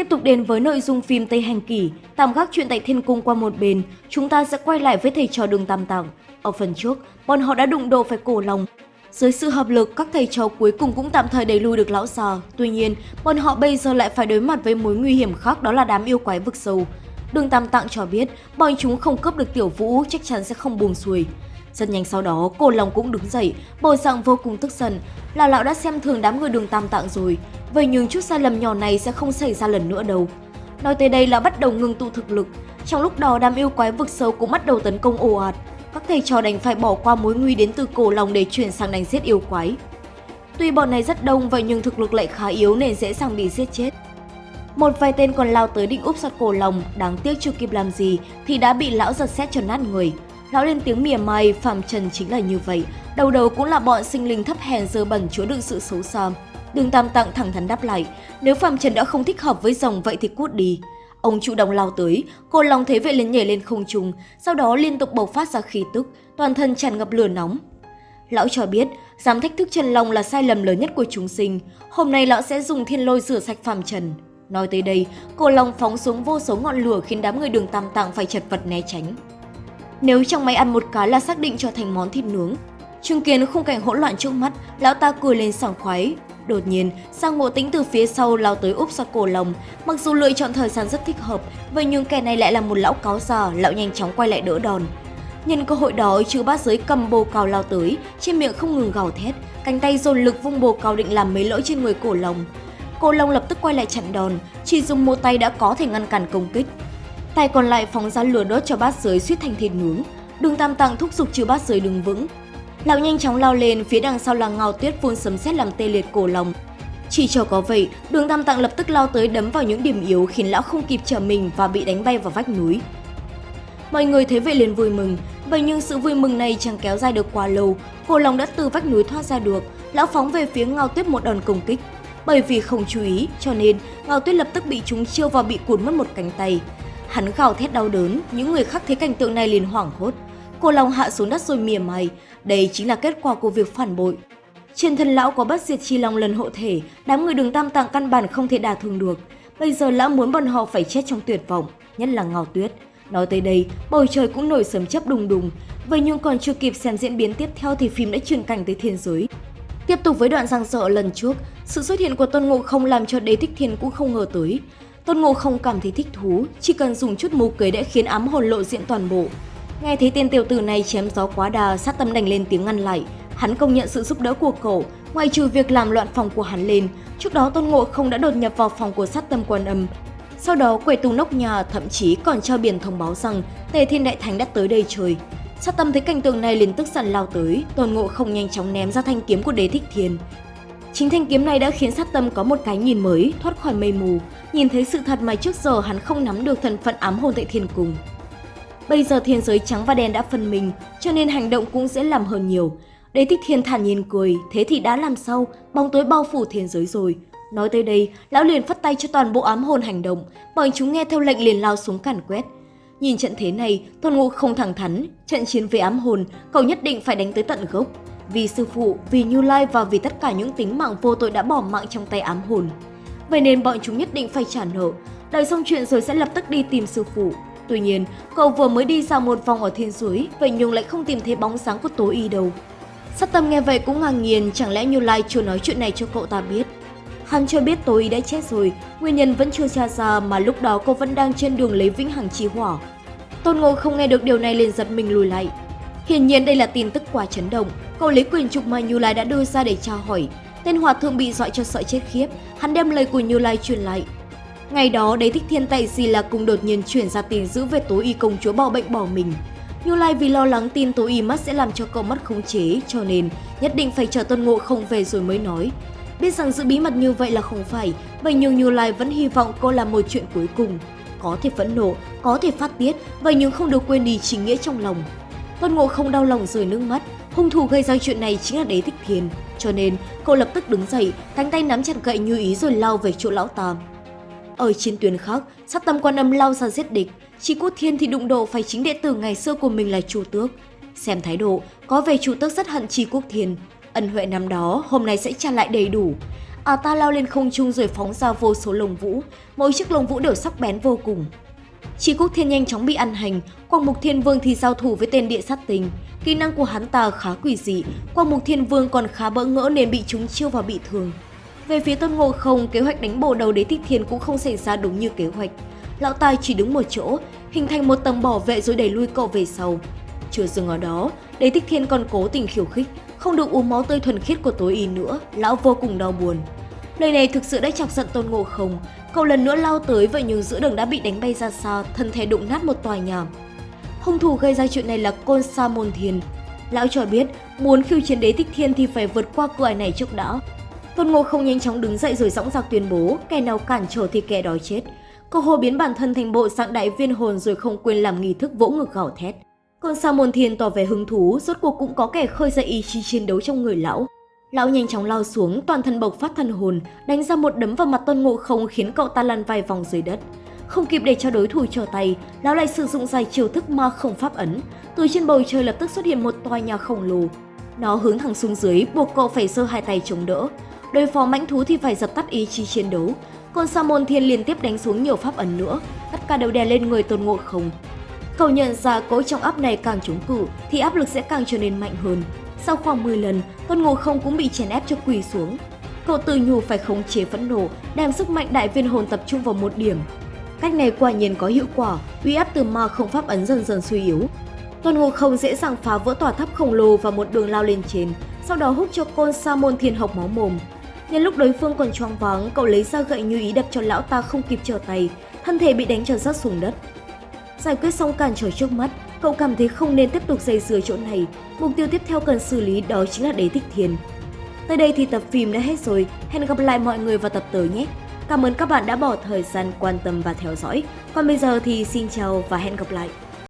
Tiếp tục đến với nội dung phim Tây Hành Kỷ, tạm gác chuyện tại Thiên Cung qua một bên, chúng ta sẽ quay lại với thầy trò đường Tam Tạng. Ở phần trước, bọn họ đã đụng độ phải cổ lòng. Dưới sự hợp lực, các thầy trò cuối cùng cũng tạm thời đẩy lùi được lão già. Tuy nhiên, bọn họ bây giờ lại phải đối mặt với mối nguy hiểm khác đó là đám yêu quái vực sâu. Đường Tam Tạng cho biết, bọn chúng không cướp được tiểu vũ chắc chắn sẽ không buồn xuôi. Rất nhanh sau đó, cổ lòng cũng đứng dậy, bộ dạng vô cùng tức giận. Là lão đã xem thường đám người đường Tam Tạng rồi, vậy nhưng chút sai lầm nhỏ này sẽ không xảy ra lần nữa đâu. Nói tới đây là bắt đầu ngừng tụ thực lực. Trong lúc đó đám yêu quái vực sâu cũng bắt đầu tấn công ồ ạt. Các thầy trò đành phải bỏ qua mối nguy đến từ cổ lòng để chuyển sang đánh giết yêu quái. Tuy bọn này rất đông vậy nhưng thực lực lại khá yếu nên dễ dàng bị giết chết. Một vài tên còn lao tới định úp sát cổ lòng, đáng tiếc chưa kịp làm gì thì đã bị lão giật xét cho nát người. Lão lên tiếng mỉa mai, Phạm Trần chính là như vậy, đầu đầu cũng là bọn sinh linh thấp hèn dơ bẩn chứa đựng sự xấu xa. Đường Tam Tạng thẳng thắn đáp lại, nếu Phạm Trần đã không thích hợp với rồng vậy thì cút đi. Ông chủ động lao tới, cô lòng thế vệ liền nhảy lên không trung, sau đó liên tục bộc phát ra khí tức, toàn thân tràn ngập lửa nóng. Lão cho biết, dám thách thức Trần Long là sai lầm lớn nhất của chúng sinh. Hôm nay lão sẽ dùng thiên lôi rửa sạch Phạm Trần. Nói tới đây, cô Long phóng xuống vô số ngọn lửa khiến đám người đường Tam Tạng phải chật vật né tránh. Nếu trong máy ăn một cái là xác định cho thành món thịt nướng. Chứng kiến khung cảnh hỗn loạn trước mắt, lão ta cười lên sảng khoái. Đột nhiên, Sang Ngộ Tĩnh từ phía sau lao tới úp ra cổ lồng, Mặc dù lựa chọn thời gian rất thích hợp, vậy nhưng kẻ này lại là một lão cáo già, lão nhanh chóng quay lại đỡ đòn. Nhân cơ hội đó, chư bát giới cầm bồ cào lao tới, trên miệng không ngừng gào thét, cánh tay dồn lực vung bồ cào định làm mấy lỗi trên người cổ lồng. Cổ lồng lập tức quay lại chặn đòn, chỉ dùng một tay đã có thể ngăn cản công kích. Tay còn lại phóng ra lửa đốt cho bát giới suýt thành thịt nướng. Đường Tam Tạng thúc giục chư bát giới đứng vững. Lão nhanh chóng lao lên, phía đằng sau là ngao tuyết phun sấm sét làm tê liệt cổ lòng. Chỉ cho có vậy, đường Tam Tạng lập tức lao tới đấm vào những điểm yếu khiến lão không kịp trở mình và bị đánh bay vào vách núi. Mọi người thấy vậy liền vui mừng, vậy nhưng sự vui mừng này chẳng kéo dài được quá lâu. Cổ lòng đã từ vách núi thoát ra được, lão phóng về phía ngao tuyết một đòn công kích. Bởi vì không chú ý, cho nên ngao tuyết lập tức bị chúng chiêu và bị cuốn mất một cánh tay. Hắn gào thét đau đớn, những người khác thấy cảnh tượng này liền hoảng hốt. Cổ lòng hạ xuống đất rồi mỉa mày, đây chính là kết quả của việc phản bội. Trên thân lão có bất diệt chi long lần hộ thể, đám người đường tam tạng căn bản không thể đả thương được. Bây giờ lão muốn bọn họ phải chết trong tuyệt vọng, nhất là Ngao Tuyết. Nói tới đây, bầu trời cũng nổi sấm chớp đùng đùng. Vậy nhưng còn chưa kịp xem diễn biến tiếp theo thì phim đã chuyển cảnh tới thiên giới. Tiếp tục với đoạn giang sợ lần trước, sự xuất hiện của Tôn Ngộ không làm cho Đế Thích Thiên cũng không ngờ tới. Tôn Ngộ không cảm thấy thích thú, chỉ cần dùng chút mưu kế đã khiến ám hồn lộ diện toàn bộ. Nghe thấy tên tiểu tử này chém gió quá đà, sát tâm đành lên tiếng ngăn lại. Hắn công nhận sự giúp đỡ của cậu, ngoài trừ việc làm loạn phòng của hắn lên. Trước đó Tôn Ngộ không đã đột nhập vào phòng của sát tâm quan âm. Sau đó quầy tù nóc nhà thậm chí còn trao biển thông báo rằng Tề Thiên Đại Thánh đã tới đây chơi. Sát tâm thấy cảnh tượng này liền tức giận lao tới, Tôn Ngộ không nhanh chóng ném ra thanh kiếm của Đế Thích Thiên. Chính thanh kiếm này đã khiến sát tâm có một cái nhìn mới, thoát khỏi mây mù, nhìn thấy sự thật mà trước giờ hắn không nắm được thân phận ám hồn tại thiên cung. Bây giờ thiên giới trắng và đen đã phân mình, cho nên hành động cũng dễ làm hơn nhiều. Đế thích thiên thản nhiên cười, thế thì đã làm sao, bóng tối bao phủ thiên giới rồi. Nói tới đây, lão liền phất tay cho toàn bộ ám hồn hành động, bọn chúng nghe theo lệnh liền lao xuống càn quét. Nhìn trận thế này, Tôn Ngộ không thẳng thắn, trận chiến với ám hồn, cậu nhất định phải đánh tới tận gốc. Vì sư phụ, vì Như Lai và vì tất cả những tính mạng vô tội đã bỏ mạng trong tay ám hồn. Vậy nên bọn chúng nhất định phải trả nợ, đợi xong chuyện rồi sẽ lập tức đi tìm sư phụ. Tuy nhiên, cậu vừa mới đi dạo một vòng ở thiên suối, vậy nhung lại không tìm thấy bóng sáng của Tố Y đâu. Sát tâm nghe vậy cũng ngạc nhiên, chẳng lẽ Như Lai chưa nói chuyện này cho cậu ta biết. Hắn cho biết Tố Y đã chết rồi, nguyên nhân vẫn chưa tra ra mà lúc đó cô vẫn đang trên đường lấy vĩnh hằng chi hỏa. Tôn Ngộ không nghe được điều này liền giật mình lùi lại. Hiển nhiên đây là tin tức quá chấn động, cậu lấy quyền trục mà Như Lai đã đưa ra để tra hỏi. Tên hòa thượng bị dọa cho sợ chết khiếp, hắn đem lời của Như Lai truyền lại. Ngày đó, đế thích thiên tại gì là cùng đột nhiên chuyển ra tin giữ về tối y công chúa bỏ bệnh bỏ mình. Như Lai vì lo lắng tin tối y mất sẽ làm cho cậu mất khống chế, cho nên nhất định phải chờ Tôn Ngộ không về rồi mới nói. Biết rằng giữ bí mật như vậy là không phải, vậy nhưng Như Lai vẫn hy vọng cô làm một chuyện cuối cùng. Có thể phẫn nộ, có thể phát tiết, vậy nhưng không được quên đi chính nghĩa trong lòng. Tôn Ngộ không đau lòng rơi nước mắt, hung thủ gây ra chuyện này chính là Đế Thích Thiên, cho nên cậu lập tức đứng dậy, cánh tay nắm chặt gậy như ý rồi lao về chỗ lão ta. Ở chiến tuyến khác, sát tâm quan âm lao ra giết địch, chỉ quốc thiên thì đụng độ phải chính đệ tử ngày xưa của mình là chủ tước. Xem thái độ, có vẻ chủ tước rất hận chi quốc thiên. Ân huệ năm đó, hôm nay sẽ trả lại đầy đủ. À ta lao lên không trung rồi phóng ra vô số lồng vũ, mỗi chiếc lồng vũ đều sắc bén vô cùng. Chi Quốc Thiên nhanh chóng bị ăn hành, Quang Mục Thiên Vương thì giao thủ với tên địa sát tình. Kỹ năng của hắn ta khá quỷ dị, Quang Mục Thiên Vương còn khá bỡ ngỡ nên bị chúng chiêu và bị thương. Về phía Tôn Ngộ Không, kế hoạch đánh bổ đầu đế thích thiên cũng không xảy ra đúng như kế hoạch. Lão Tài chỉ đứng một chỗ, hình thành một tầng bảo vệ rồi đẩy lui cậu về sau. Chưa dừng ở đó, đế thích thiên còn cố tình khiêu khích, không được uống máu tươi thuần khiết của tối y nữa, lão vô cùng đau buồn. Lời này thực sự đã chọc giận Tôn Ngộ Không, cậu lần nữa lao tới vậy nhưng giữa đường đã bị đánh bay ra xa, thân thể đụng nát một tòa nhà. Hung thủ gây ra chuyện này là Côn Sa Môn Thiên. Lão cho biết muốn khiêu chiến đế thích thiên thì phải vượt qua cửa ải này trước đã. Tôn Ngộ Không nhanh chóng đứng dậy rồi dõng dạc tuyên bố kẻ nào cản trở thì kẻ đó chết. Cô hồ biến bản thân thành bộ dạng đại viên hồn rồi không quên làm nghi thức vỗ ngực gào thét. Còn Sa Môn Thiên tỏ vẻ hứng thú, rốt cuộc cũng có kẻ khơi dậy ý chí chiến đấu trong người lão. Lão nhanh chóng lao xuống, toàn thân bộc phát thân hồn, đánh ra một đấm vào mặt Tôn Ngộ Không khiến cậu ta lăn vài vòng dưới đất. Không kịp để cho đối thủ trở tay, lão lại sử dụng dài chiêu thức ma không pháp ấn. Từ trên bầu trời lập tức xuất hiện một tòa nhà khổng lồ. Nó hướng thẳng xuống dưới, buộc cậu phải giơ hai tay chống đỡ. Đối phó mãnh thú thì phải dập tắt ý chí chiến đấu. Còn Sa Môn Thiên liên tiếp đánh xuống nhiều pháp ấn nữa, tất cả đều đè lên người Tôn Ngộ Không. Cậu nhận ra cỗ trong áp này càng chống cự thì áp lực sẽ càng trở nên mạnh hơn. Sau khoảng 10 lần, Tôn Ngộ Không cũng bị chèn ép cho quỳ xuống. Cậu tự nhủ phải khống chế phẫn nộ, đem sức mạnh đại viên hồn tập trung vào một điểm. Cách này quả nhiên có hiệu quả, uy áp từ ma không pháp ấn dần dần suy yếu. Tôn Ngộ Không dễ dàng phá vỡ tòa tháp khổng lồ và một đường lao lên trên, sau đó hút cho côn sa môn thiên học máu mồm. Nhân lúc đối phương còn choáng váng, cậu lấy ra gậy như ý đập cho lão ta không kịp trở tay, thân thể bị đánh cho rớt xuống đất. Giải quyết xong cản trở trước mắt, cậu cảm thấy không nên tiếp tục dây dưa chỗ này. Mục tiêu tiếp theo cần xử lý đó chính là đế thích thiên. Tới đây thì tập phim đã hết rồi. Hẹn gặp lại mọi người vào tập tới nhé. Cảm ơn các bạn đã bỏ thời gian quan tâm và theo dõi. Còn bây giờ thì xin chào và hẹn gặp lại.